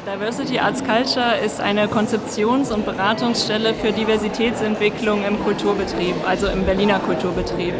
Diversity Arts Culture ist eine Konzeptions- und Beratungsstelle für Diversitätsentwicklung im Kulturbetrieb, also im Berliner Kulturbetrieb.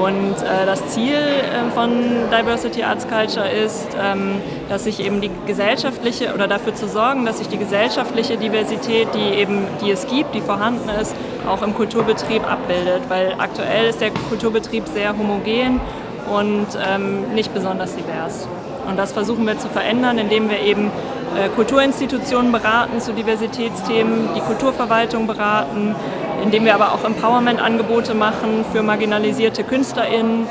Und äh, das Ziel äh, von Diversity Arts Culture ist, ähm, dass sich eben die gesellschaftliche oder dafür zu sorgen, dass sich die gesellschaftliche Diversität, die eben die es gibt, die vorhanden ist, auch im Kulturbetrieb abbildet. Weil aktuell ist der Kulturbetrieb sehr homogen und ähm, nicht besonders divers. Und das versuchen wir zu verändern, indem wir eben äh, Kulturinstitutionen beraten zu Diversitätsthemen, die Kulturverwaltung beraten, indem wir aber auch Empowerment-Angebote machen für marginalisierte KünstlerInnen,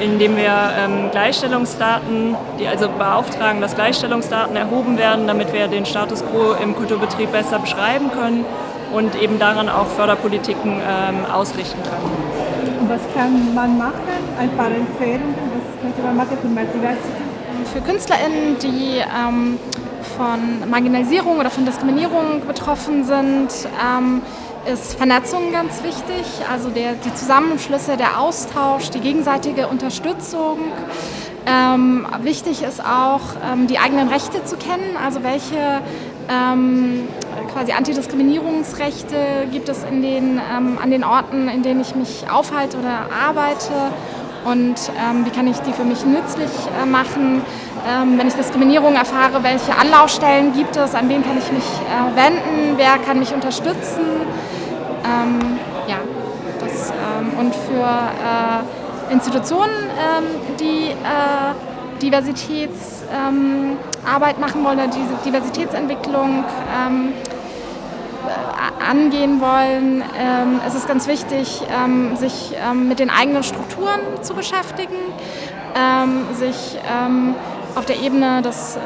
indem wir ähm, Gleichstellungsdaten, die also beauftragen, dass Gleichstellungsdaten erhoben werden, damit wir den Status quo im Kulturbetrieb besser beschreiben können und eben daran auch Förderpolitiken ähm, ausrichten können. Und was kann man machen? Ein paar Empfehlungen, was könnte man machen für Diversity? Für KünstlerInnen, die ähm, von Marginalisierung oder von Diskriminierung betroffen sind, ähm, ist Vernetzung ganz wichtig, also der, die Zusammenschlüsse, der Austausch, die gegenseitige Unterstützung. Ähm, wichtig ist auch, ähm, die eigenen Rechte zu kennen, also welche ähm, quasi Antidiskriminierungsrechte gibt es in den, ähm, an den Orten, in denen ich mich aufhalte oder arbeite und ähm, wie kann ich die für mich nützlich äh, machen. Ähm, wenn ich Diskriminierung erfahre, welche Anlaufstellen gibt es, an wen kann ich mich äh, wenden, wer kann mich unterstützen. Ähm, ja, das, ähm, und für äh, Institutionen, ähm, die äh, Diversitätsarbeit ähm, machen wollen oder diese Diversitätsentwicklung ähm, äh, angehen wollen, ähm, es ist ganz wichtig, ähm, sich ähm, mit den eigenen Strukturen zu beschäftigen, ähm, sich auf der Ebene des äh,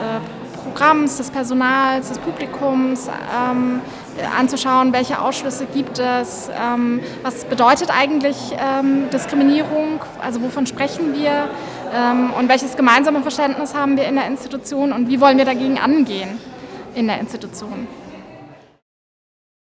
Programms, des Personals, des Publikums ähm, anzuschauen, welche Ausschlüsse gibt es, ähm, was bedeutet eigentlich ähm, Diskriminierung, also wovon sprechen wir ähm, und welches gemeinsame Verständnis haben wir in der Institution und wie wollen wir dagegen angehen in der Institution.